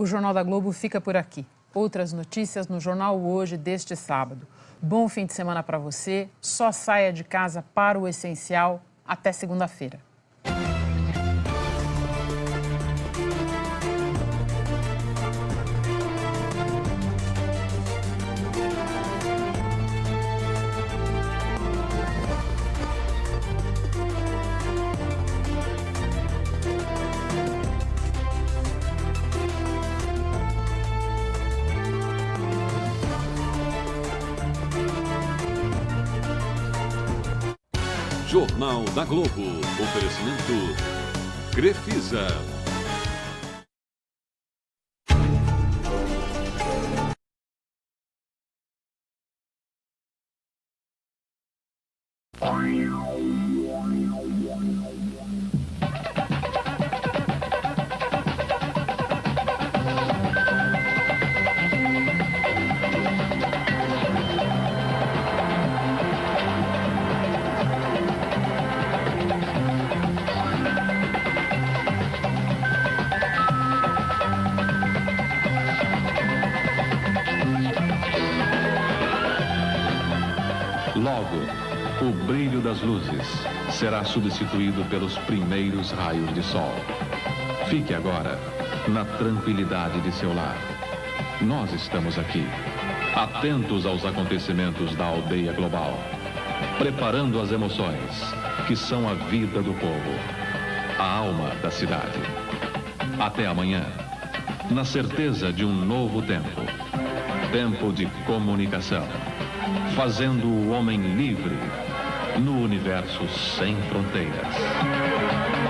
O Jornal da Globo fica por aqui. Outras notícias no Jornal Hoje deste sábado. Bom fim de semana para você. Só saia de casa para o essencial. Até segunda-feira. Jornal da Globo. Oferecimento Crefisa. Será substituído pelos primeiros raios de sol. Fique agora na tranquilidade de seu lar. Nós estamos aqui, atentos aos acontecimentos da aldeia global, preparando as emoções que são a vida do povo, a alma da cidade. Até amanhã, na certeza de um novo tempo tempo de comunicação, fazendo o homem livre no universo sem fronteiras.